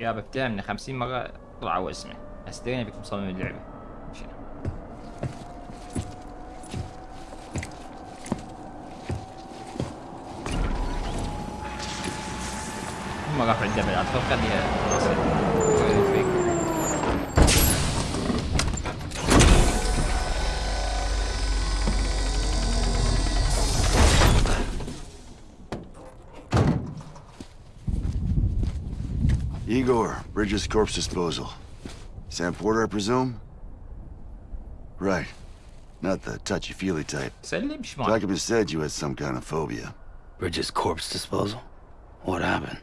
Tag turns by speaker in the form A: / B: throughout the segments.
A: يابا بتعمل 50 مرة طلع واسمه استرينا بكم مصمم اللعبة. شنو؟ هم راحوا الجبل عاد خليها
B: Igor, Bridges Corpse Disposal. Sam Porter, I presume? Right. Not the touchy-feely type. Document said you had some kind of phobia.
C: Bridges Corpse Disposal? What happened?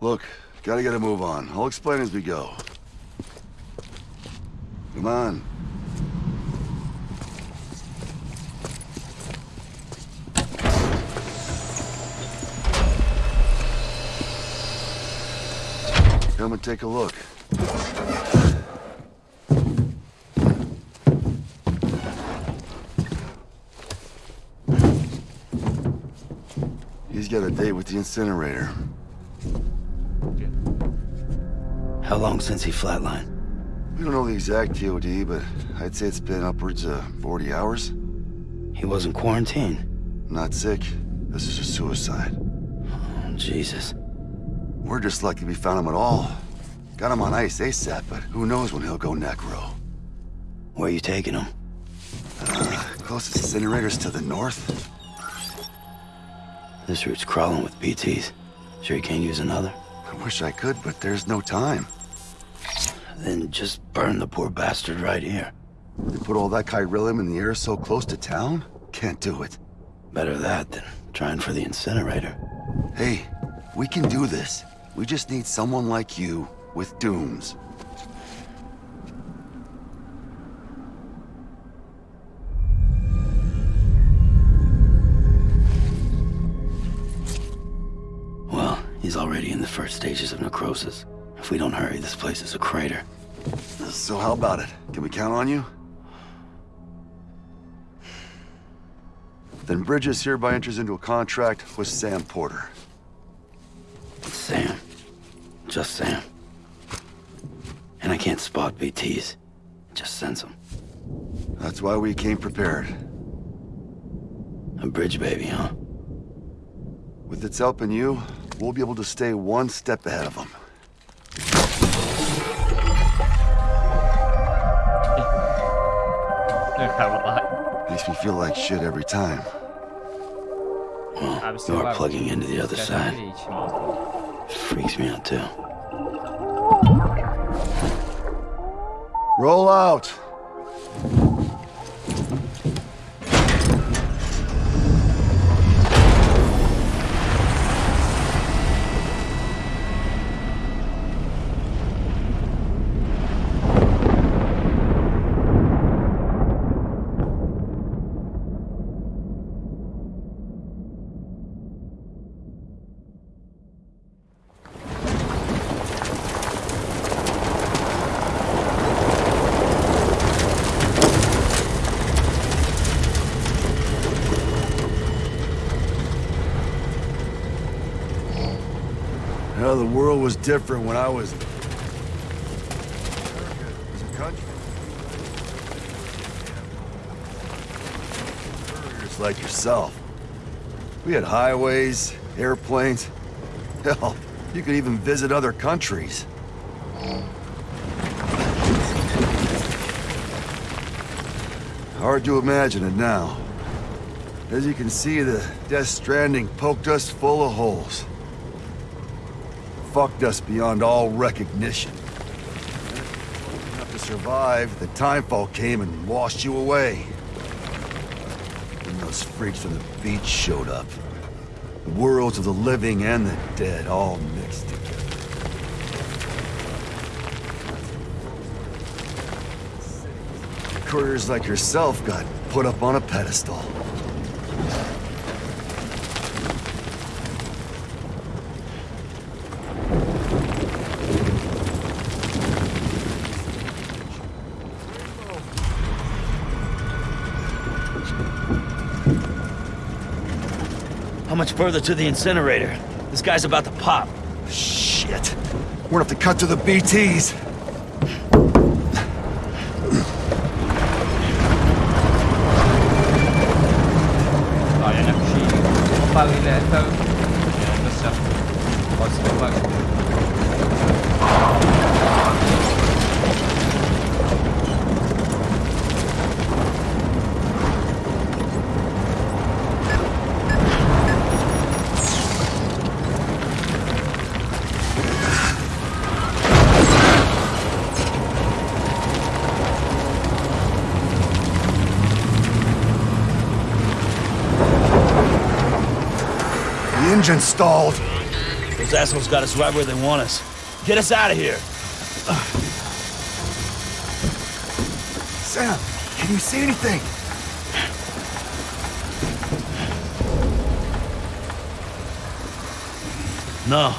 B: Look, gotta get a move on. I'll explain as we go. Come on, Come and take a look. He's got a date with the incinerator.
C: How long since he flatlined?
B: We don't know the exact TOD, but I'd say it's been upwards of 40 hours.
C: He wasn't quarantined.
B: Not sick. This is a suicide.
C: Oh, Jesus.
B: We're just lucky we found him at all. Got him on ice ASAP, but who knows when he'll go necro.
C: Where are you taking him?
B: Uh, closest incinerators to the north?
C: This route's crawling with BTs. Sure you can't use another?
B: I wish I could, but there's no time.
C: Then just burn the poor bastard right here.
B: They put all that chiralium in the air so close to town? Can't do it.
C: Better that than trying for the incinerator.
B: Hey, we can do this. We just need someone like you with dooms.
C: Well, he's already in the first stages of necrosis. If we don't hurry, this place is a crater.
B: So how about it? Can we count on you? Then Bridges hereby enters into a contract with Sam Porter.
C: Sam. Just Sam. And I can't spot BTs. It just sends them.
B: That's why we came prepared.
C: A bridge baby, huh?
B: With its help and you, we'll be able to stay one step ahead of them. Makes me feel like shit every time.
C: Well, you are plugging into the other side. Freaks me out too.
B: Roll out! Was different when I was... America was a country. Like yourself. We had highways, airplanes. Hell, you could even visit other countries. Hard to imagine it now. As you can see, the Death Stranding poked us full of holes fucked us beyond all recognition. Enough to survive, the timefall came and washed you away. Then those freaks from the beach showed up. The worlds of the living and the dead all mixed together. Couriers like yourself got put up on a pedestal.
C: Further to the incinerator? This guy's about to pop.
B: Shit. We're gonna have to cut to the BTs. Engine stalled.
D: Those assholes got us right where they want us. Get us out of here.
B: Sam, can you see anything?
D: No,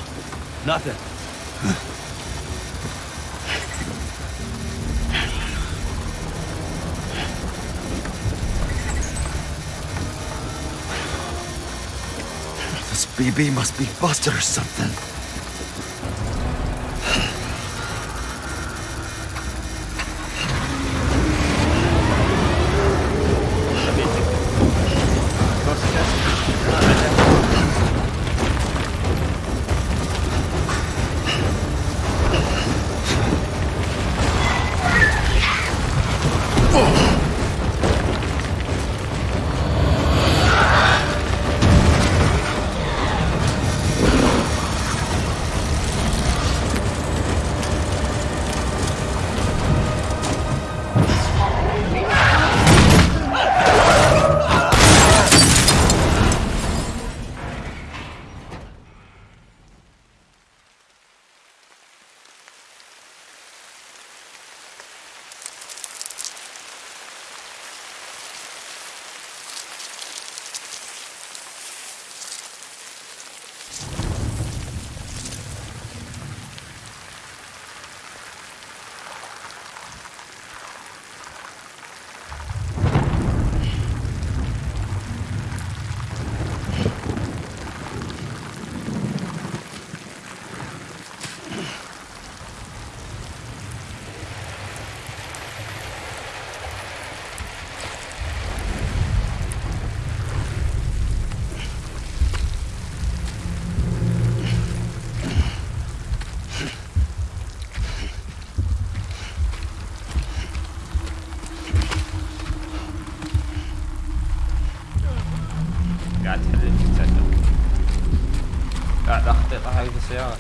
D: nothing.
B: BB must be busted or something.
A: 还有谁啊？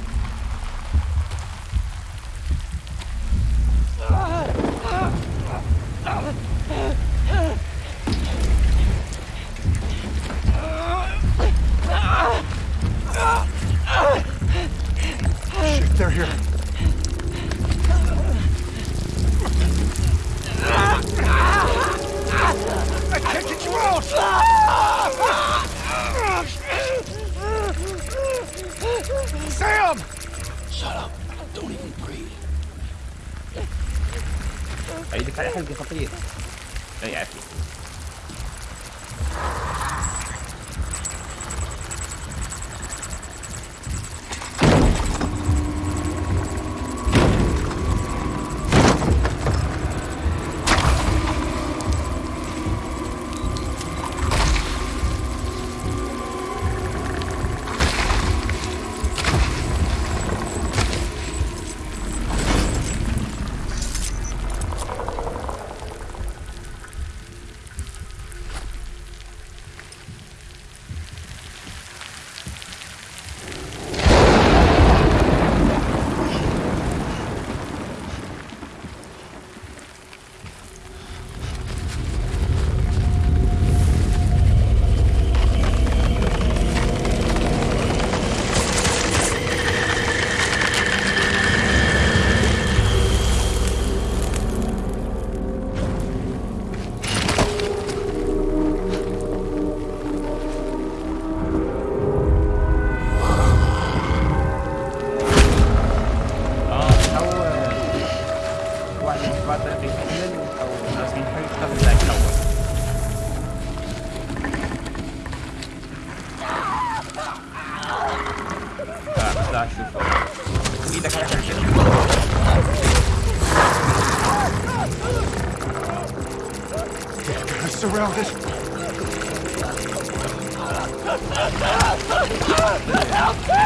A: Help me!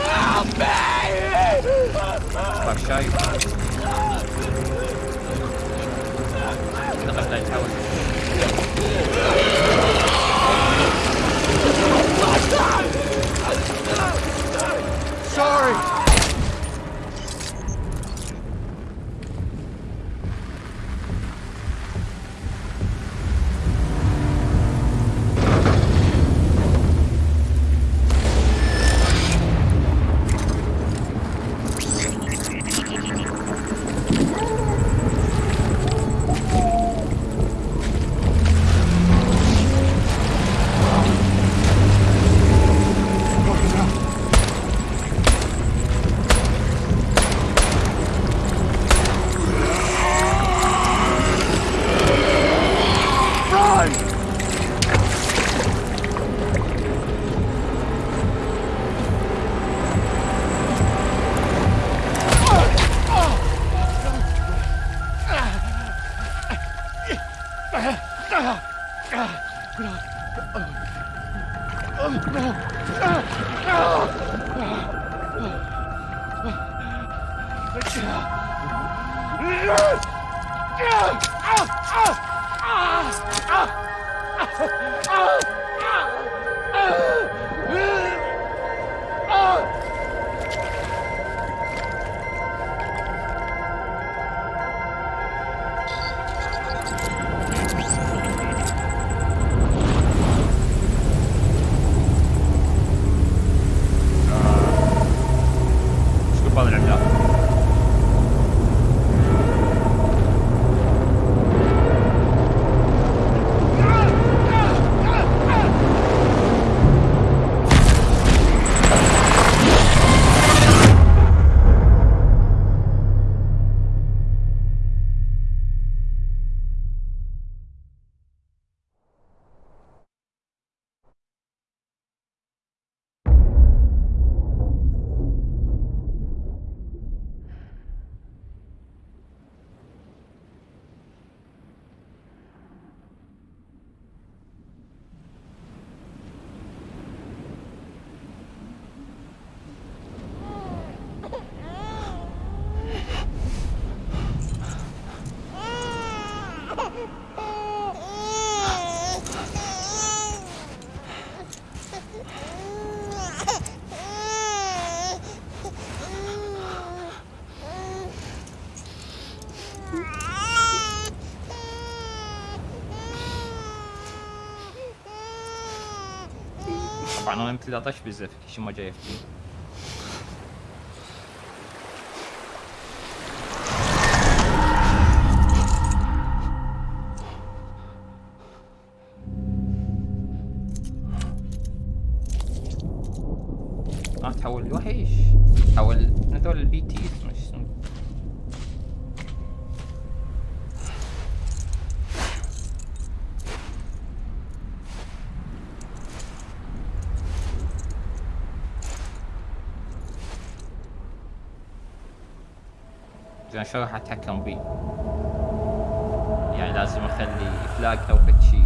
B: Help
A: me! Прощай. Надо ждать того.
B: Sorry!
A: Panonem tyle dać wyzew, jeśli ma dzieje w. شو راح أتحكم بيه يعني لازم أخلي فلاج أو فد شي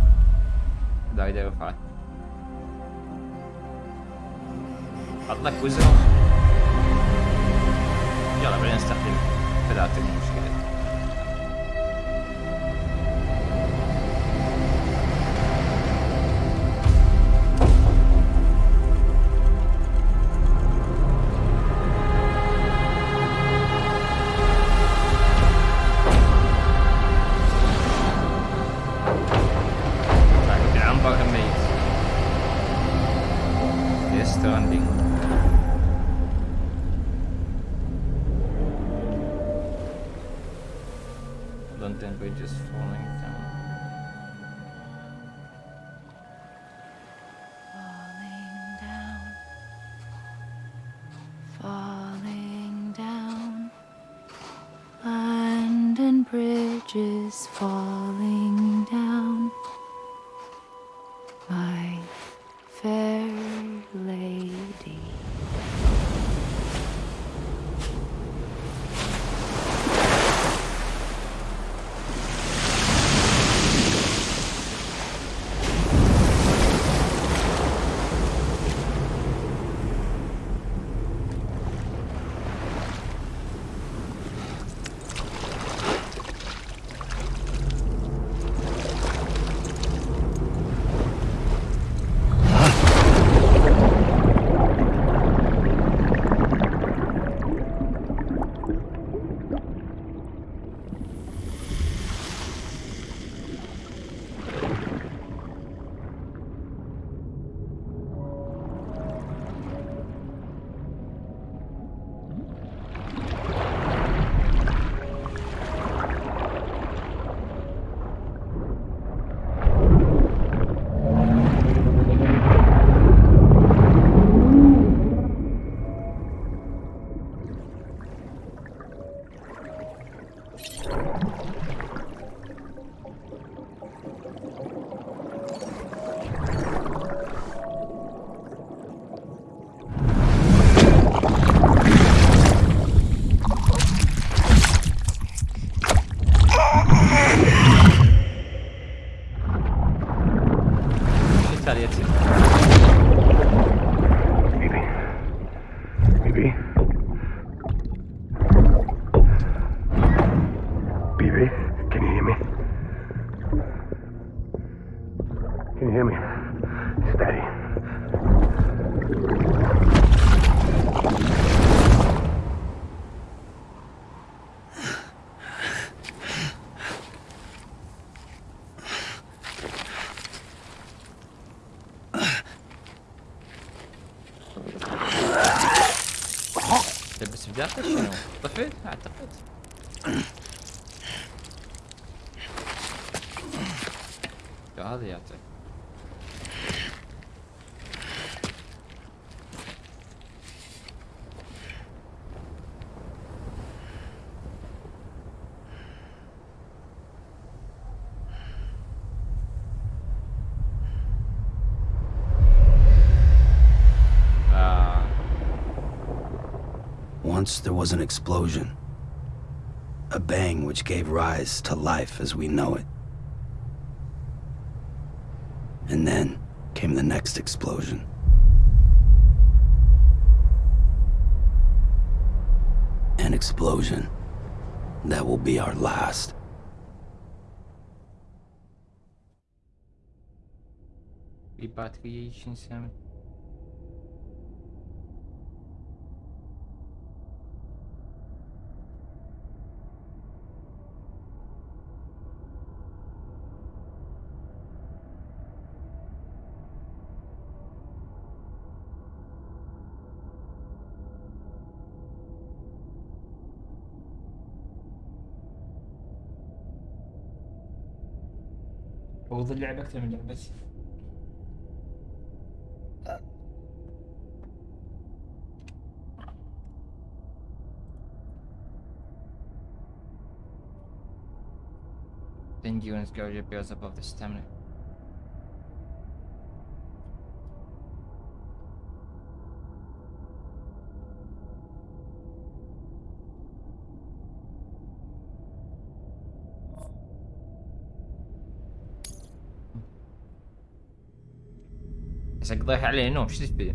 A: دايره يرفعه حط لك وزر يلا بعدين نستخدم ثلاثة مو London Bridge is falling down.
C: There was an explosion. A bang which gave rise to life as we know it. And then came the next explosion. An explosion that will be our last.
A: Batarya المفروض اللعب أكثر من لعبتي Then you and Scourge appears above the stamina. بس اقضيها عليه نوم شو تبي؟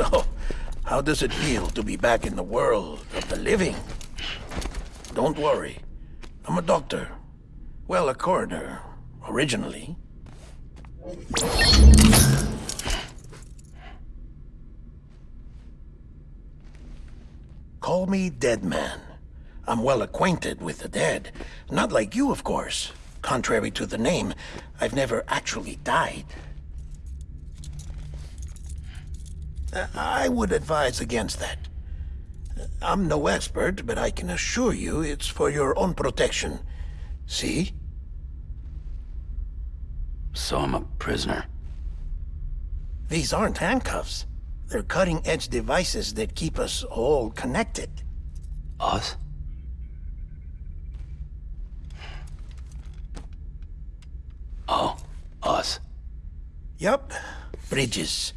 E: So, how does it feel to be back in the world of the living? Don't worry. I'm a doctor. Well, a coroner, originally. Call me Dead Man. I'm well acquainted with the dead. Not like you, of course. Contrary to the name, I've never actually died. Uh, I would advise against that. I'm no expert, but I can assure you it's for your own protection. See?
C: So I'm a prisoner.
E: These aren't handcuffs. They're cutting-edge devices that keep us all connected.
C: Us? Oh, us.
E: Yup. Bridges.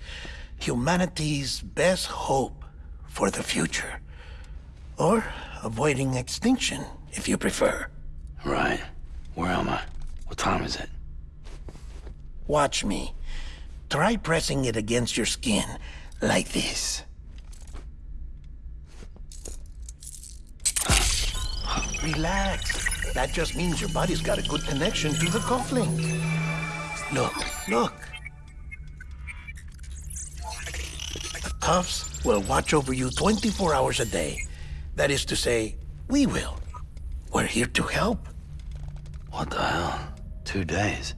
E: Humanity's best hope for the future. Or avoiding extinction, if you prefer.
C: Right. Where am I? What time is it?
E: Watch me. Try pressing it against your skin, like this. Relax. That just means your body's got a good connection to the cufflink. Look, look. Cuffs will watch over you 24 hours a day. That is to say, we will. We're here to help.
C: What the hell? Two days.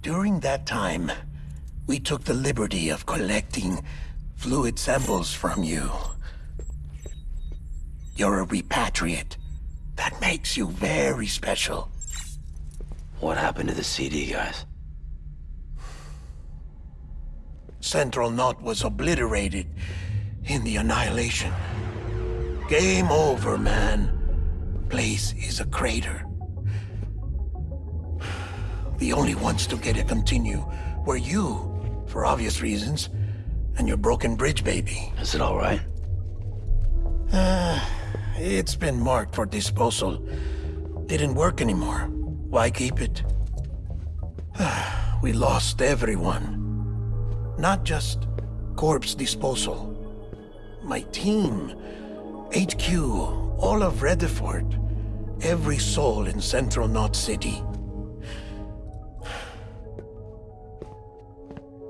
E: During that time, we took the liberty of collecting fluid samples from you. You're a repatriate. That makes you very special.
C: What happened to the CD guys?
E: Central Knot was obliterated in the Annihilation. Game over, man. Place is a crater. The only ones to get it continue were you, for obvious reasons, and your broken bridge baby.
C: Is it all right?
E: Uh, it's been marked for disposal. Didn't work anymore. Why keep it? we lost everyone. Not just corpse disposal. My team, HQ, all of Redefort, every soul in Central Knot City.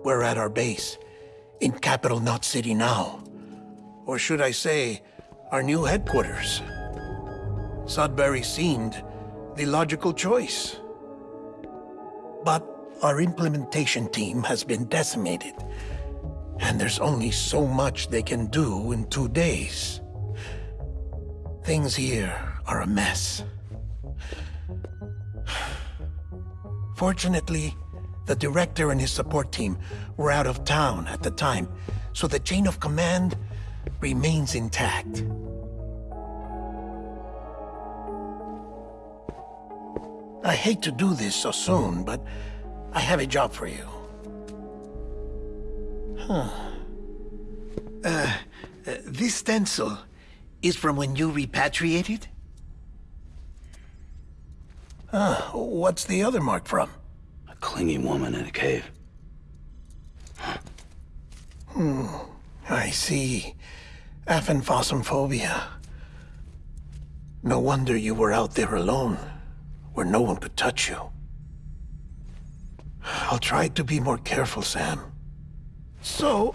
E: We're at our base, in Capital Knot City now. Or should I say, our new headquarters. Sudbury seemed the logical choice. But our implementation team has been decimated. And there's only so much they can do in two days. Things here are a mess. Fortunately, the director and his support team were out of town at the time, so the chain of command remains intact. I hate to do this so soon, but I have a job for you. Huh. Uh, uh, this stencil is from when you repatriated? Ah, what's the other mark from?
C: A clingy woman in a cave. Hmm.
E: I see. Aphenphosmphobia. No wonder you were out there alone, where no one could touch you. I'll try to be more careful, Sam. So,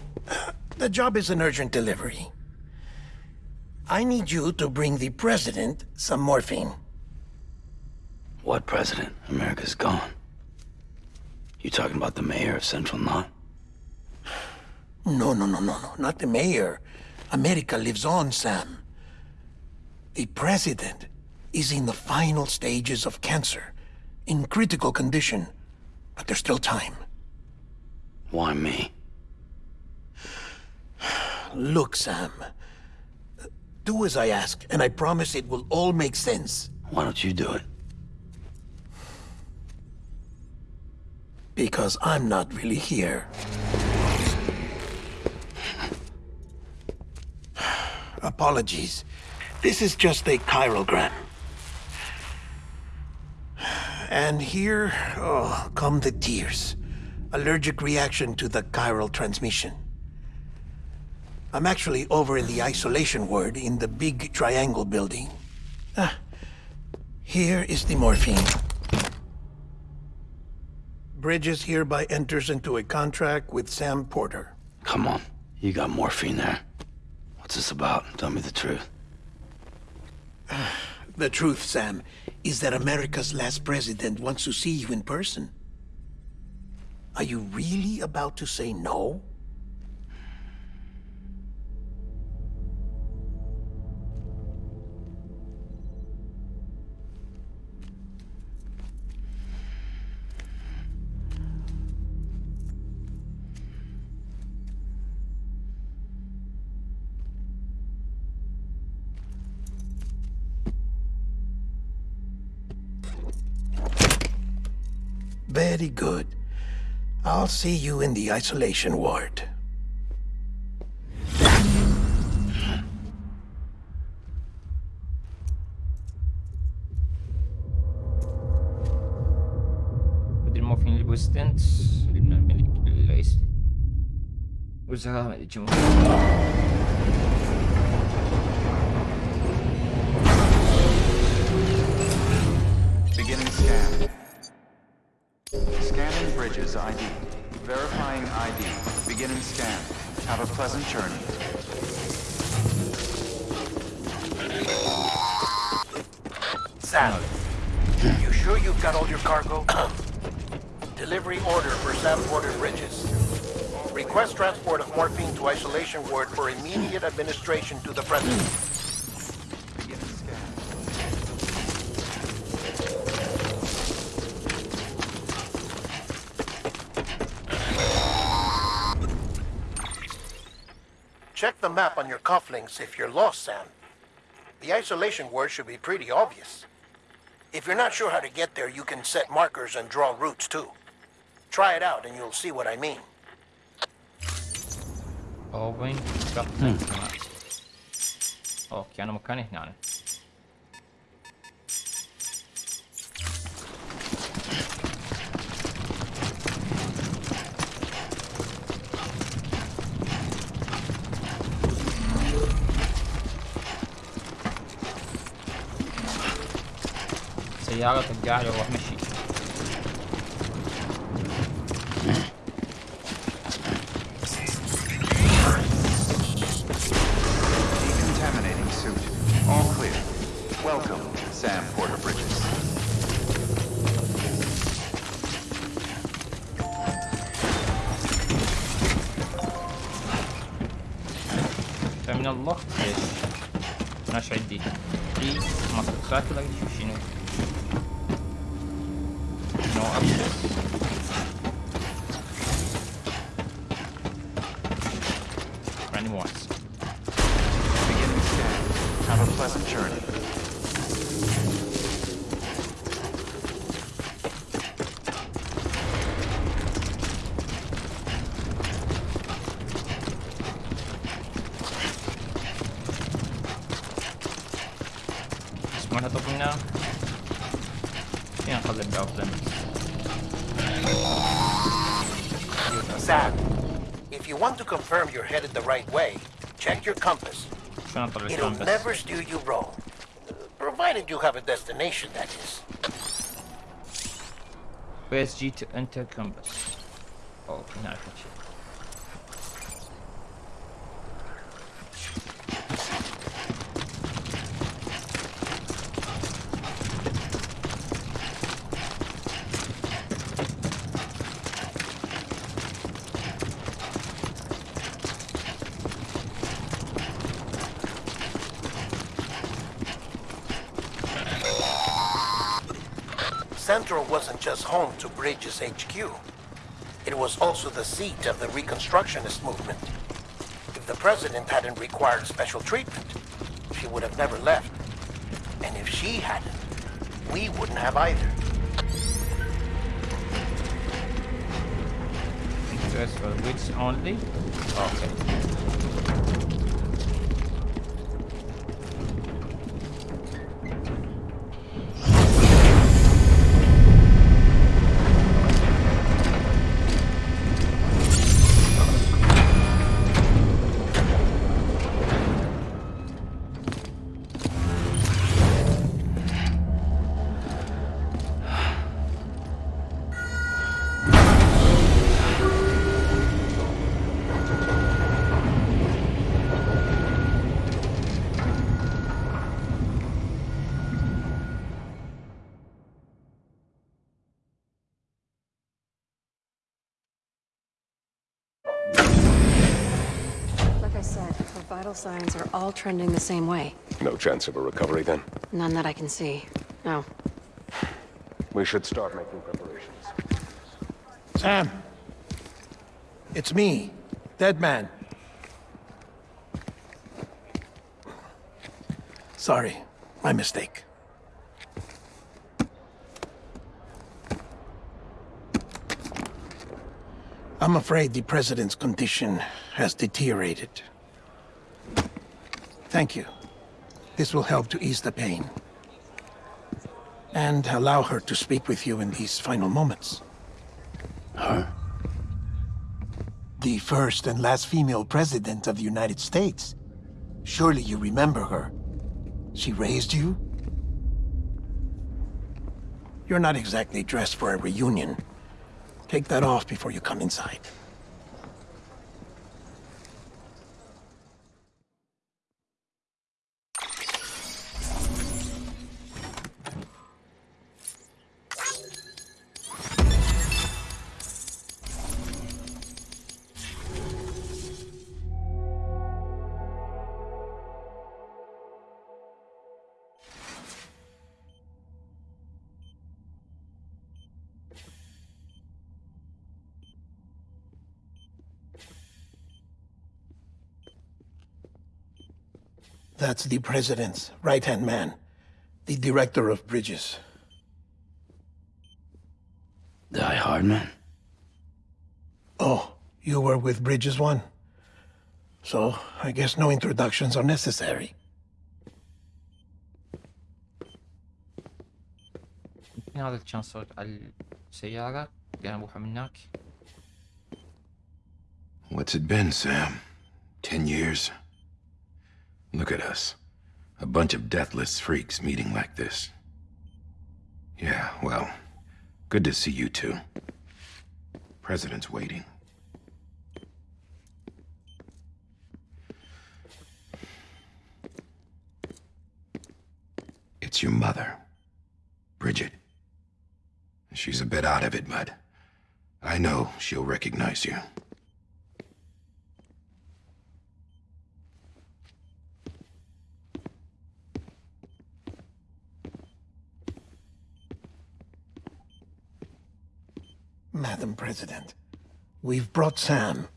E: the job is an urgent delivery. I need you to bring the president some morphine.
C: What president? America's gone. You talking about the mayor of Central Knot?
E: No, no, no, no, no, not the mayor. America lives on, Sam. The president is in the final stages of cancer, in critical condition, but there's still time.
C: Why me?
E: Look, Sam. Do as I ask, and I promise it will all make sense.
C: Why don't you do it?
E: Because I'm not really here. Apologies. This is just a chiralgram. And here, oh, come the tears. Allergic reaction to the chiral transmission. I'm actually over in the isolation ward in the big triangle building. Ah, here is the morphine. Bridges hereby enters into a contract with Sam Porter.
C: Come on. You got morphine there. What's this about? Tell me the truth.
E: The truth, Sam, is that America's last president wants to see you in person. Are you really about to say no? Very good. I'll see you in the isolation ward.
A: Pwede mo film libo stents. Lim na milik guys. Usa ka, medyo mo.
F: Beginning scan. Bridges ID. Verifying ID. Beginning scan. Have a pleasant journey.
E: Sam, you sure you've got all your cargo? Delivery order for Sam Porter Bridges. Request transport of morphine to isolation ward for immediate administration to the president. Check the map on your cufflinks if you're lost, Sam. The isolation word should be pretty obvious. If you're not sure how to get there, you can set markers and draw routes too. Try it out and you'll see what I mean. Hmm.
A: Oh, we Overwing uppning kan man. Och genom mekanikern. سيارة ترجع له مشي. Where's G to enter compass
E: Central wasn't just home to Bridges HQ. It was also the seat of the Reconstructionist movement. If the president hadn't required special treatment, she would have never left. And if she hadn't, we wouldn't have either.
A: interest for which only okay
G: vital signs are all trending the same way.
H: No chance of a recovery then?
G: None that I can see. No.
H: We should start making preparations.
E: Sam. It's me, Deadman. Sorry, my mistake. I'm afraid the president's condition has deteriorated. Thank you. This will help to ease the pain. And allow her to speak with you in these final moments.
C: Her?
E: The first and last female president of the United States. Surely you remember her. She raised you? You're not exactly dressed for a reunion. Take that off before you come inside. That's the president's right-hand man, the director of bridges.
C: Die-Hardman?
E: Oh, you were with Bridges One? So, I guess no introductions are necessary.
A: هذا السيارة قام
I: What's it been, Sam? Ten years? Look at us. A bunch of deathless freaks meeting like this. Yeah, well, good to see you two. President's waiting. It's your mother, Bridget. She's a bit out of it, but I know she'll recognize you.
E: Madam President, we've brought Sam.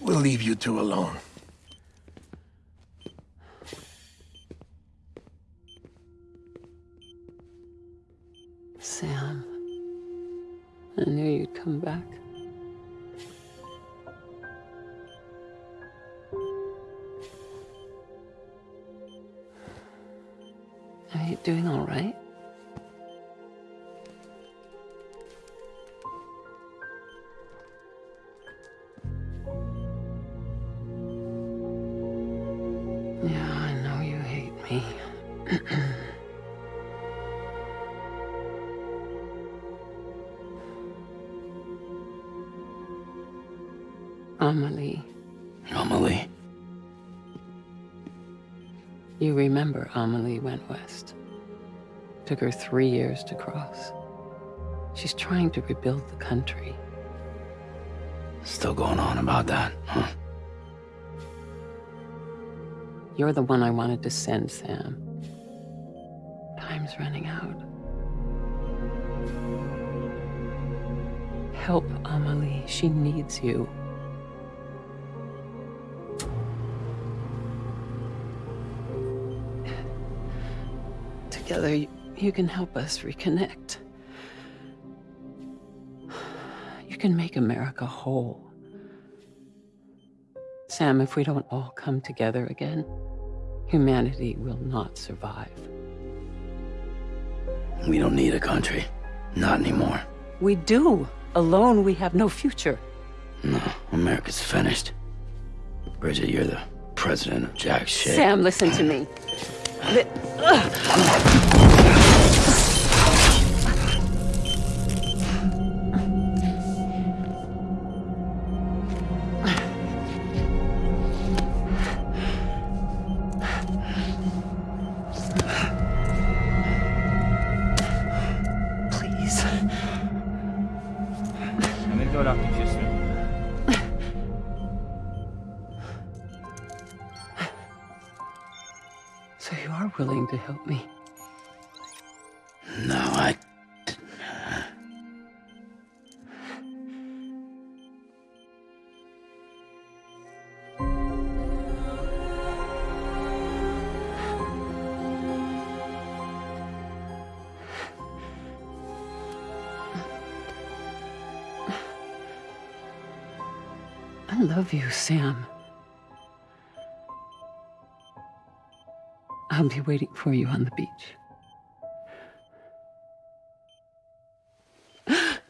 E: We'll leave you two alone.
J: You doing all right? Yeah, I know you hate me. Amelie.
C: Amelie?
J: You remember Amelie west. Took her three years to cross. She's trying to rebuild the country.
C: Still going on about that, huh?
J: You're the one I wanted to send, Sam. Time's running out. Help Amelie. She needs you. You, you can help us reconnect. You can make America whole. Sam, if we don't all come together again, humanity will not survive.
C: We don't need a country. Not anymore.
J: We do. Alone, we have no future.
C: No, America's finished. Bridget, you're the president of jack shit.
J: Sam, listen to me. Li-
C: I
J: love you, Sam. I'll be waiting for you on the beach.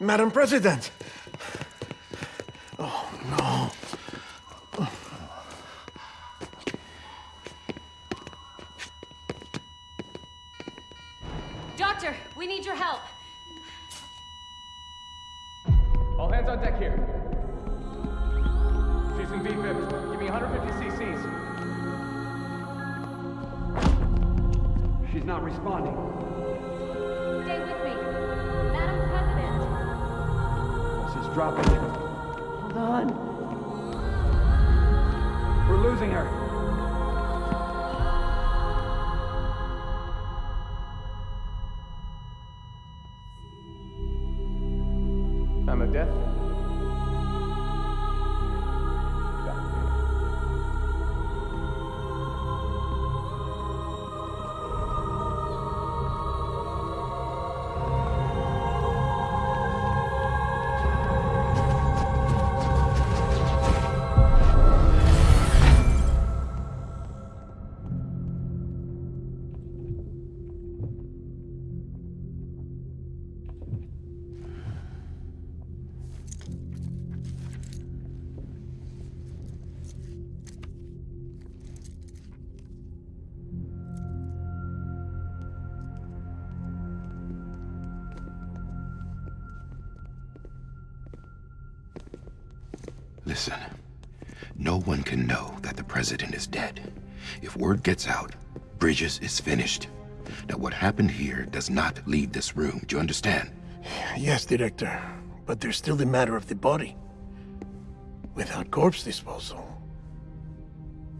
E: Madam President!
I: word gets out, Bridges is finished. Now, what happened here does not leave this room. Do you understand?
E: Yes, Director. But there's still the matter of the body. Without corpse disposal.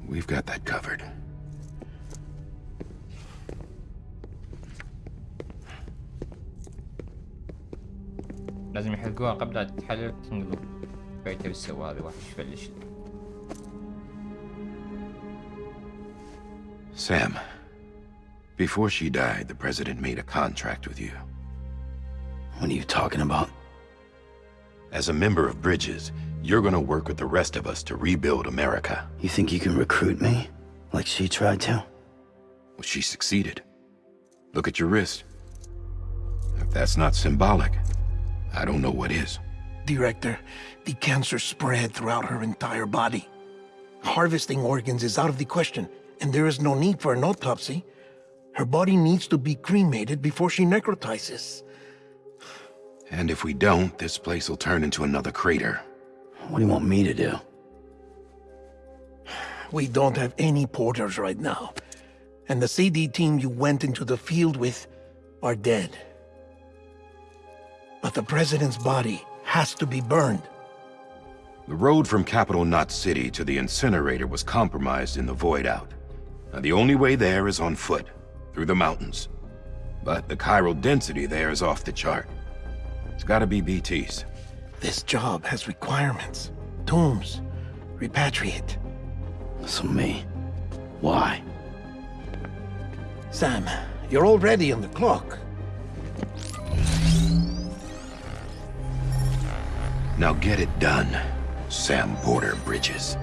I: We've got that covered.
A: لازم يحرقوها قبل لا تتحرق تنقلب بيته بالسوا هذا وحش فلش
I: Sam, before she died, the president made a contract with you.
C: What are you talking about?
I: As a member of Bridges, you're gonna work with the rest of us to rebuild America.
C: You think you can recruit me? Like she tried to?
I: Well, she succeeded. Look at your wrist. If that's not symbolic, I don't know what is.
E: Director, the cancer spread throughout her entire body. Harvesting organs is out of the question, and there is no need for an autopsy. Her body needs to be cremated before she necrotizes.
I: And if we don't, this place will turn into another crater.
C: What do you want me to do?
E: We don't have any porters right now. And the CD team you went into the field with are dead. But the president's body has to be burned.
I: The road from Capital Knot City to the incinerator was compromised in the void out. Now, the only way there is on foot, through the mountains. But the chiral density there is off the chart. It's gotta be BTs.
E: This job has requirements. Tombs. Repatriate.
C: So me. Why?
E: Sam, you're already on the clock.
I: Now get it done, Sam Porter Bridges.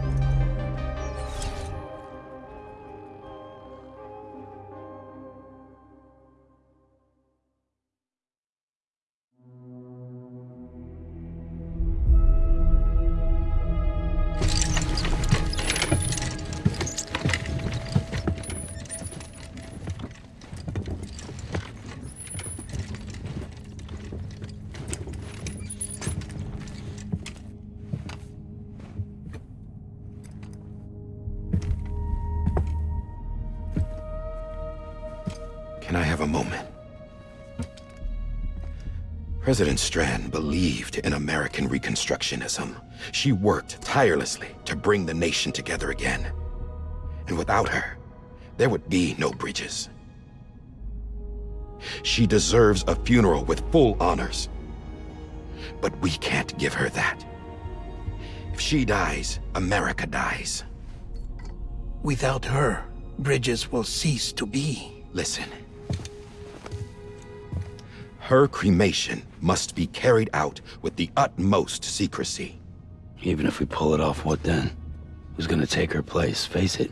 I: President Strand believed in American Reconstructionism. She worked tirelessly to bring the nation together again. And without her, there would be no bridges. She deserves a funeral with full honors. But we can't give her that. If she dies, America dies.
E: Without her, Bridges will cease to be.
I: Listen. Her cremation must be carried out with the utmost secrecy.
C: Even if we pull it off, what then? Who's gonna take her place? Face it,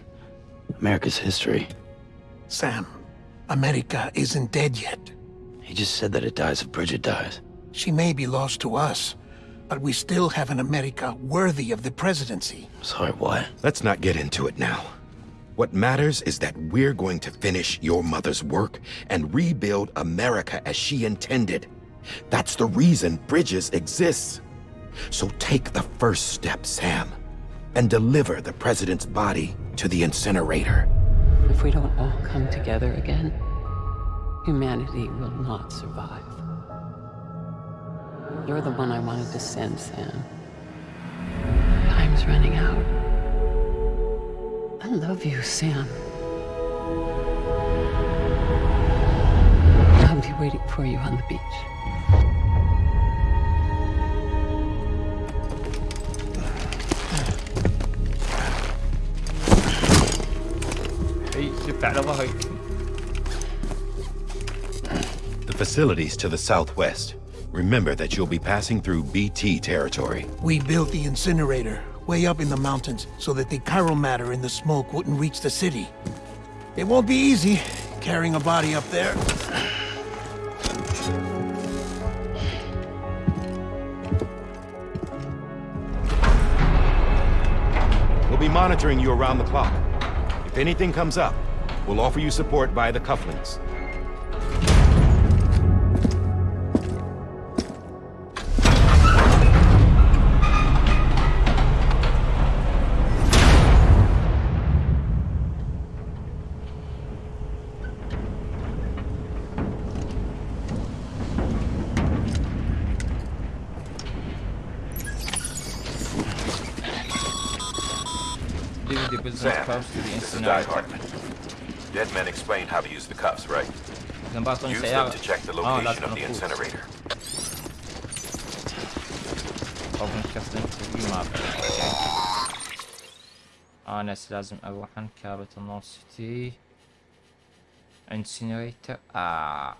C: America's history.
E: Sam, America isn't dead yet.
C: He just said that it dies if Bridget dies.
E: She may be lost to us, but we still have an America worthy of the presidency.
C: Sorry, what?
I: Let's not get into it now. What matters is that we're going to finish your mother's work and rebuild America as she intended. That's the reason Bridges exists. So take the first step, Sam, and deliver the president's body to the incinerator.
J: If we don't all come together again, humanity will not survive. You're the one I wanted to send, Sam. Time's running out. I love you, Sam. I'll be waiting for you on the beach.
A: Hey, super là var högt.
I: The facilities to the southwest. Remember that you'll be passing through BT territory.
E: We built the incinerator way up in the mountains so that the chiral matter in the smoke wouldn't reach the city. It won't be easy carrying a body up there.
I: We'll be monitoring you around the clock. If anything comes up, we'll offer you support via the cufflinks.
H: Sam,
A: close to the
H: this is Doc. Hartman. Dead men explained how to use the cuffs, right? Use them to check the location
A: lät
H: of the incinerator.
A: آه ناس لازم أروح عند كابة النور سيتي انسينريتر آه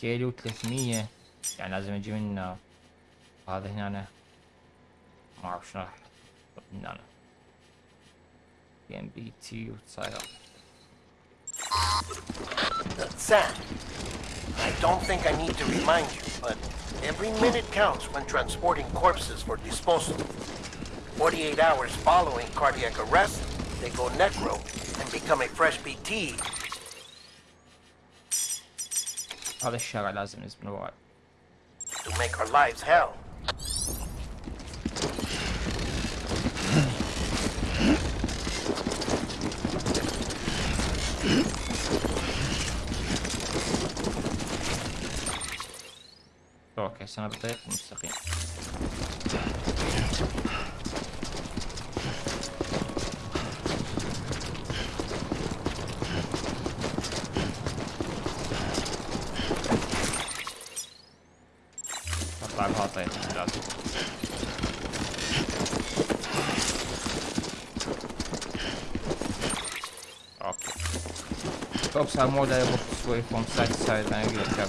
A: كيلو 300 يعني لازم أجي منه هذا هنا أنا. ما اعرف شنو راح من هنا ام بي تي وتصير
E: Sam, I don't think I need to remind you, but every minute counts when transporting corpses for disposal. 48 hours following cardiac arrest, they go necro and become a fresh BT.
A: هذا الشارع لازم نزبن وراي
E: to make our lives hell.
A: sana bırak müstakil. Hatta patlayalım biraz. Okay. Obserwam model, bo side pomstaci całej na gry, jak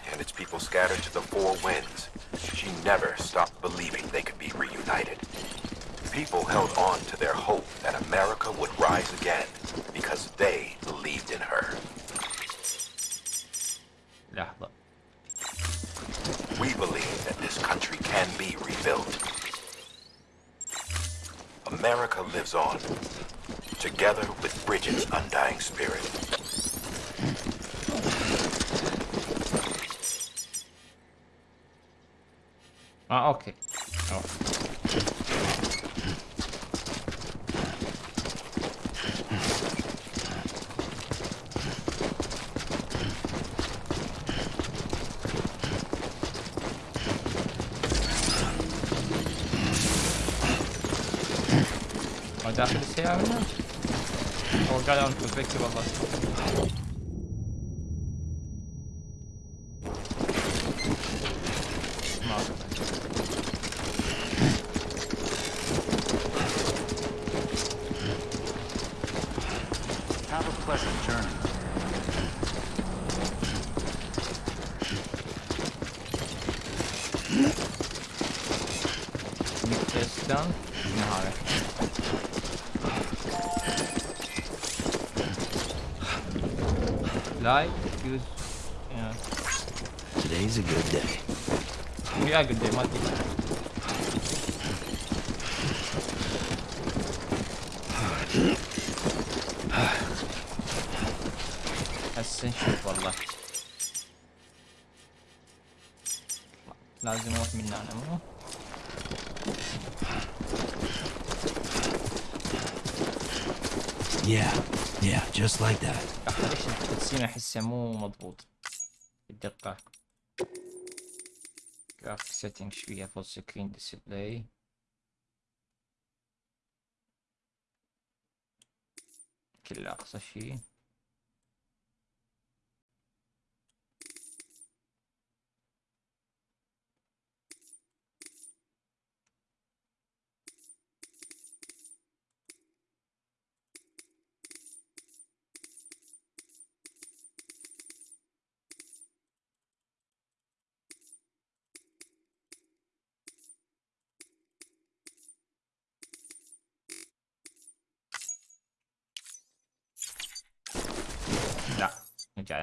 A: and
I: its people scattered to the four winds, she never stopped believing they could be reunited. People held on to their hope that America would rise again because they believed in her.
A: Yeah, look.
I: We believe that this country can be rebuilt. America lives on, together with Bridget's undying spirit.
A: Ah, okay. Oh. Und ist bisher,
C: ne? Oh, geil, und kurz
A: weg über was. احسه مو مضبوط. الدقة جرافيك سيتنج شوية فول سكرين ديسبلاي كله أقصى شي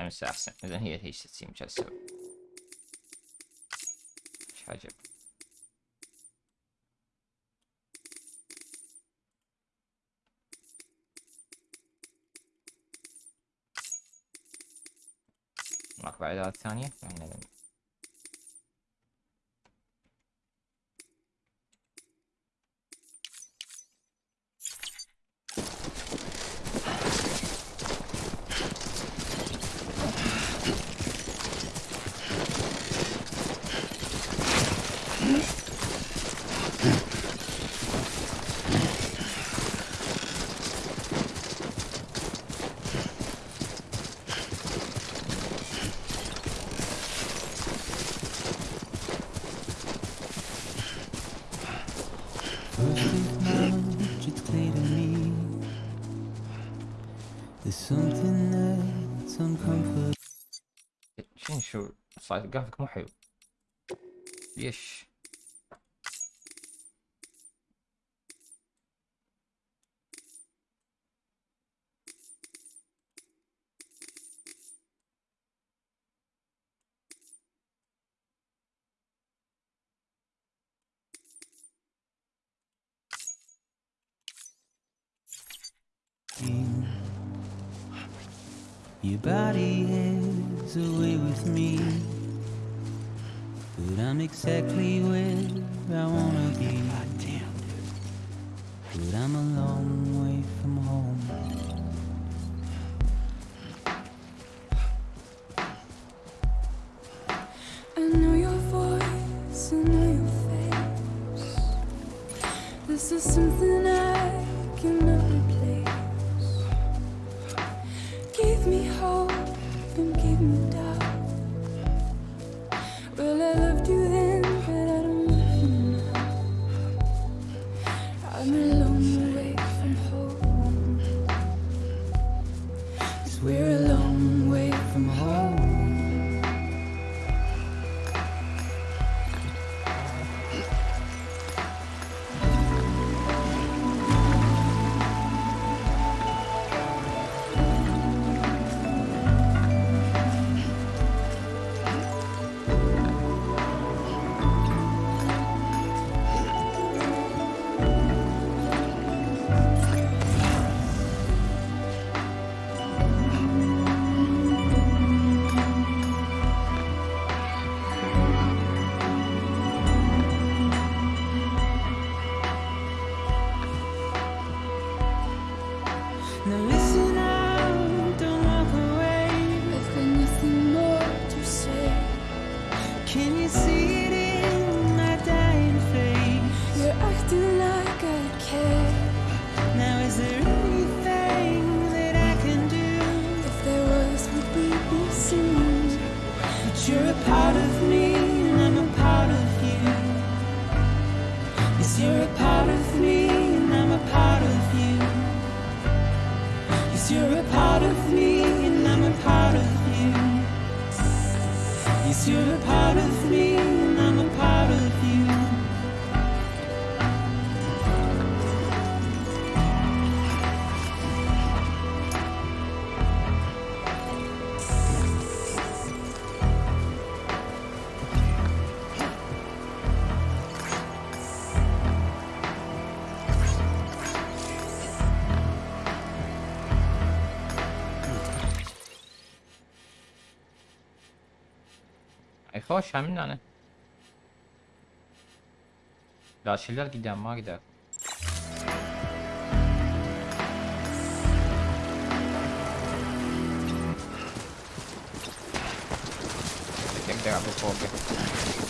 A: Assassin. Neden hiyeteştesiyim çarşı? Şacı. Bak böyle 6 saniye. Yani
C: ne demek? yavaş Şamil nane. Laşiller gidelim ha gidelim.
A: Tem
C: que pegar pro.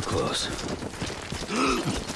C: too close.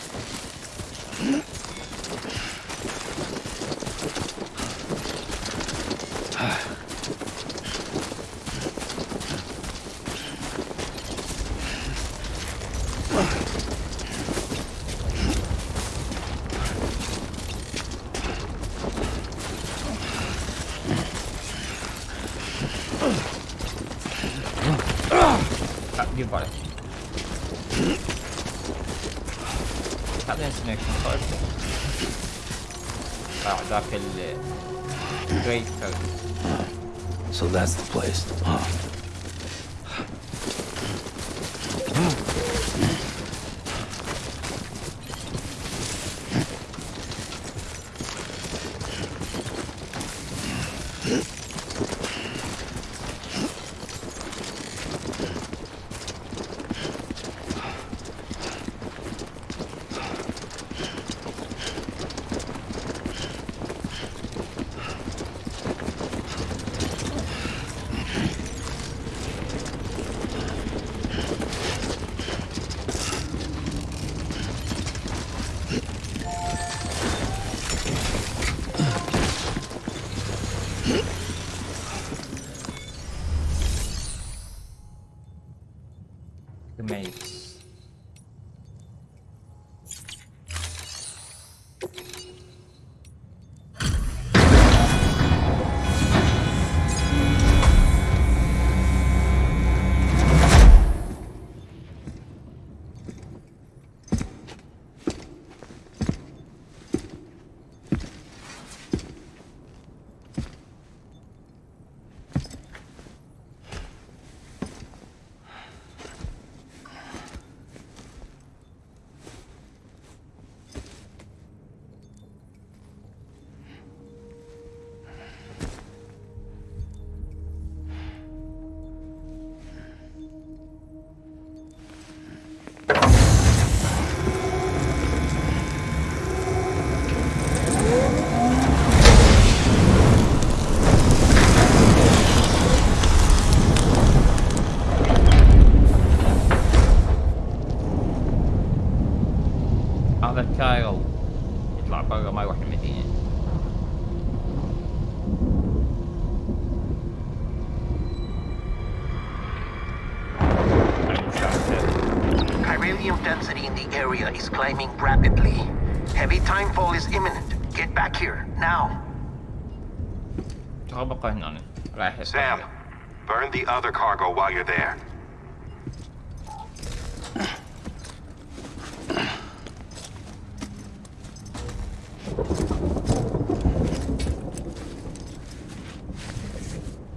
C: The
H: other cargo while you're there.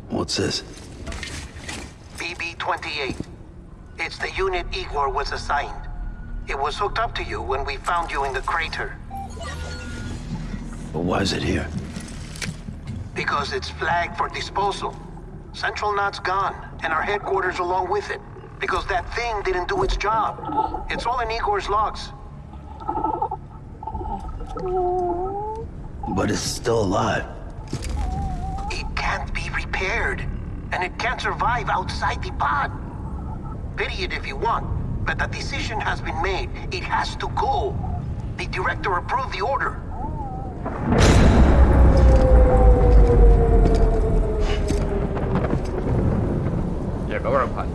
C: What's this?
E: BB-28. It's the unit Igor was assigned. It was hooked up to you when we found you in the crater.
C: But why is it here?
E: Because it's flagged for disposal. Central Knot's gone, and our headquarters along with it. Because that thing didn't do its job. It's all in Igor's logs.
C: But it's still alive.
E: It can't be repaired. And it can't survive outside the pod. Pity it if you want, but the decision has been made. It has to go. The director approved the order.
H: 什么玩儿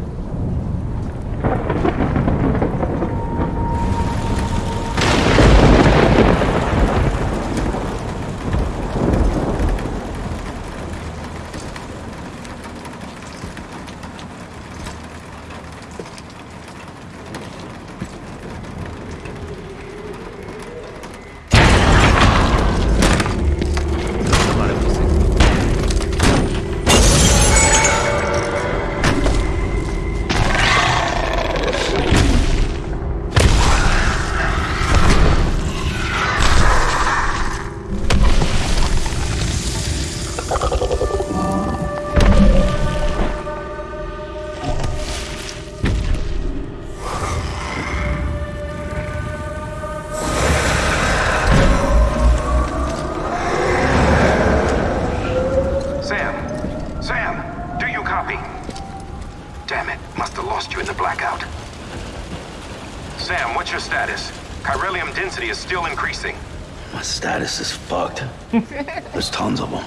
H: status is
C: fucked. There's tons of them.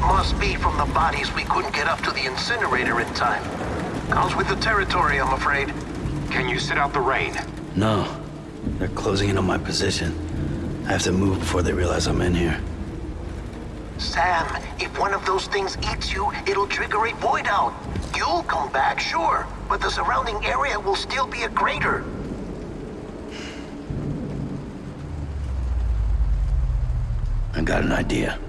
E: Must be from the bodies we couldn't get up to the incinerator in time. Comes with the territory, I'm afraid.
H: Can you sit out the rain?
C: No. They're closing in on my position. I have to move before they realize I'm in here.
E: Sam, if one of those things eats you, it'll trigger a void out. You'll come back, sure, but the surrounding area will still be a crater.
C: I got an idea.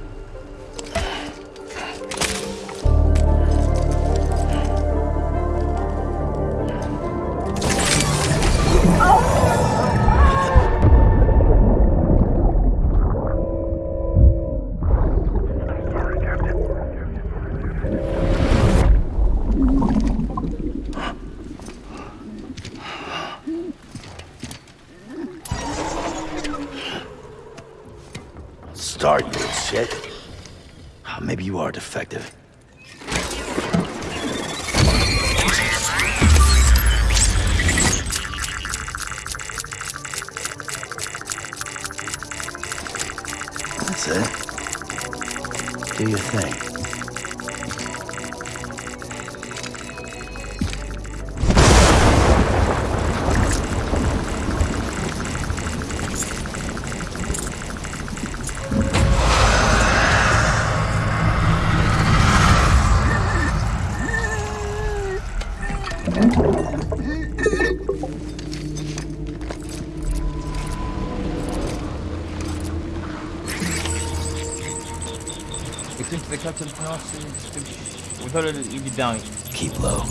A: We thought it'd be down.
C: Keep low.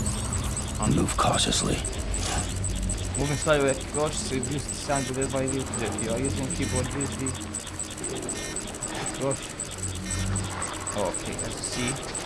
C: And move cautiously.
A: Moving slowly Gosh, so sounds a bit by you this. Gosh. Okay, let's see.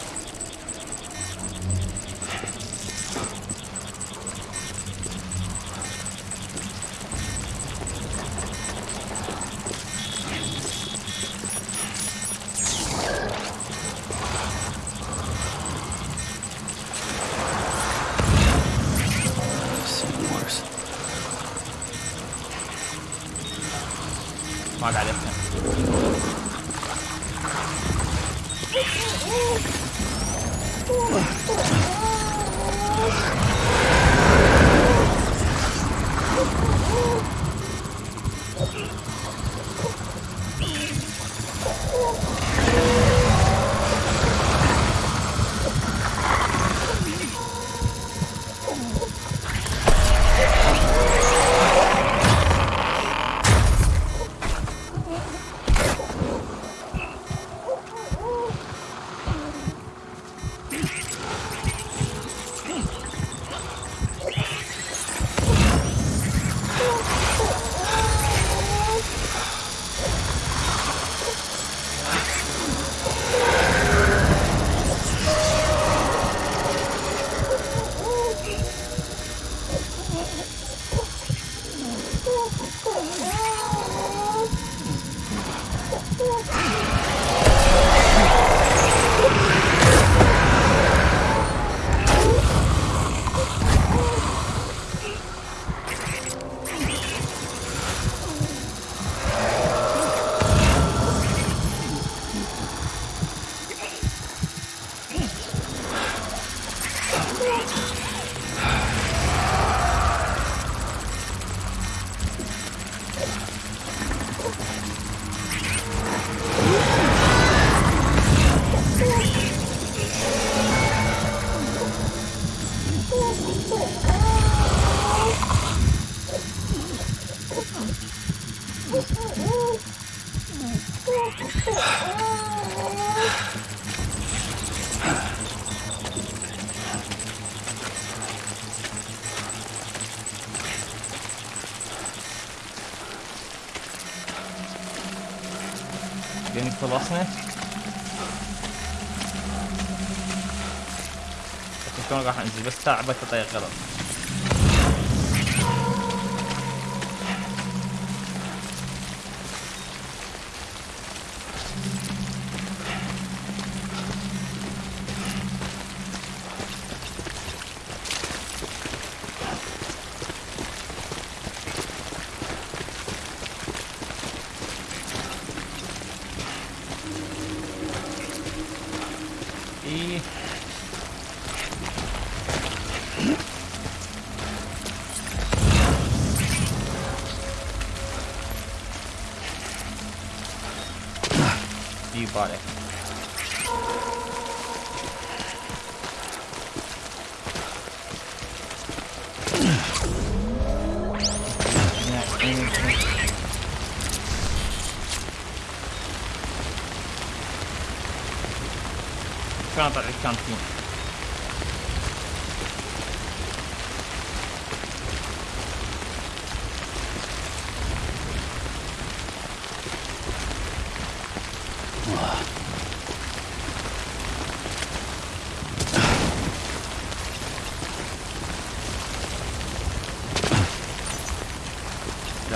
A: راح انزل بس
K: ساعة بس اطير غلط.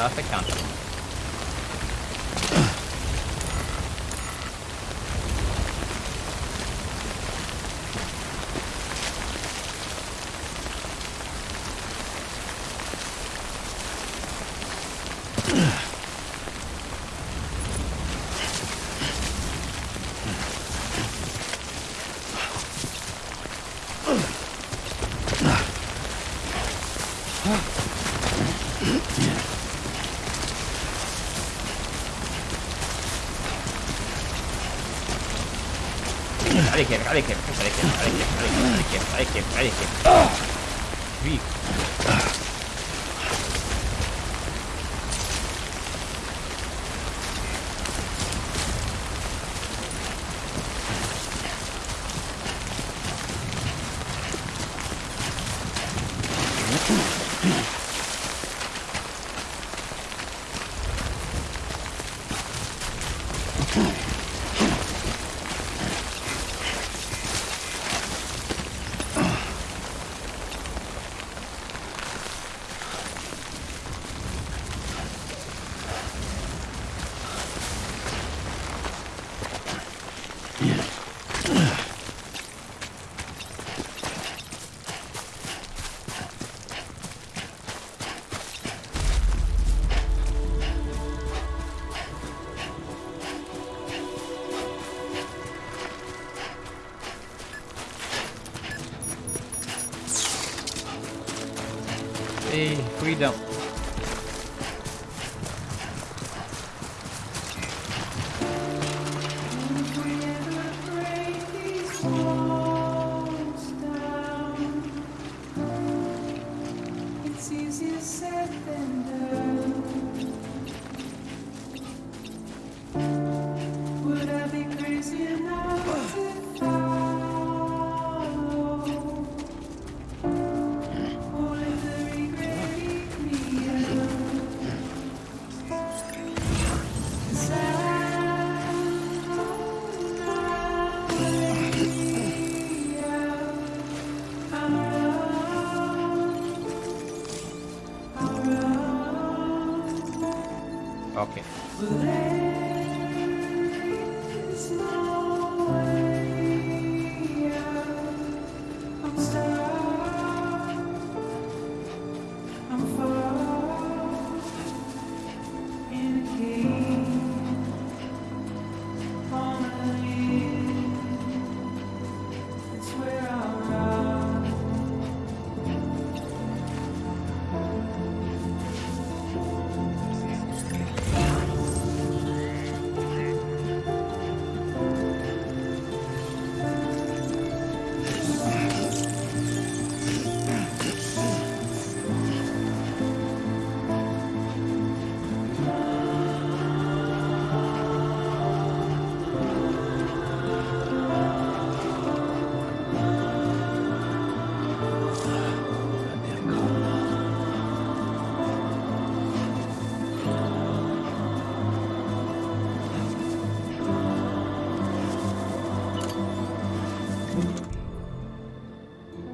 K: off the counter. kämpfen, alle kämpfen, alle kämpfen, alle kämpfen, alle kämpfen, alle kämpfen, alle kämpfen, alle kämpfen, alle kämpfen.
L: Wie?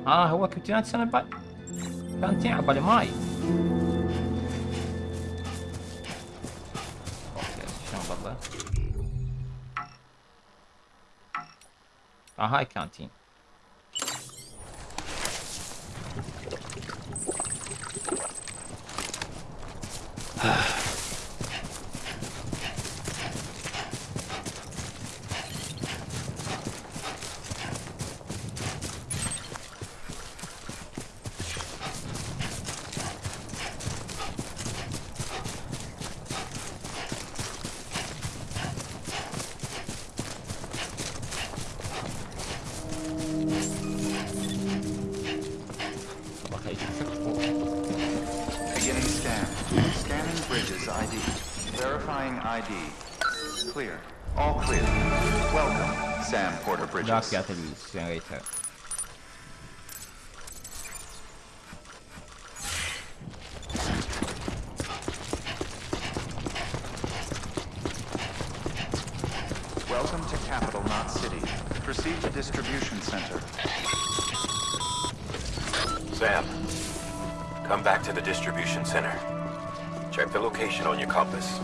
L: اه هو كابتن سنة بعد كانت على بالي ماي اوكي شلون بالله اه هاي كانتين
F: Welcome to Capital Knot City. Proceed to distribution center.
A: Sam, come back to the distribution center. Check the location on your compass.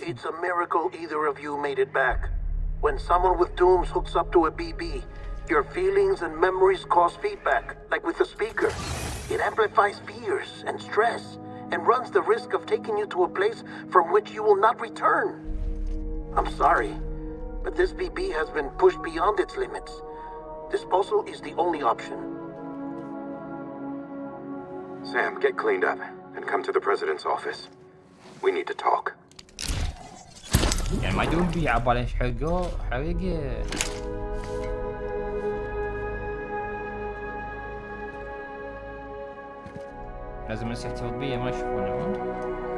E: It's a miracle either of you made it back. When someone with Dooms hooks up to a BB, your feelings and memories cause feedback, like with the speaker. It amplifies fears and stress, and runs the risk of taking you to a place from which you will not return. I'm sorry, but this BB has been pushed beyond its limits. Disposal is the only option.
I: Sam, get cleaned up and come to the President's office. We need to talk.
L: يعني ما يدوم بيه عبالي ايش حرقه حرقه لازم الناس يحتفظ بيه ما يشوفونه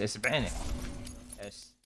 A: disadvantage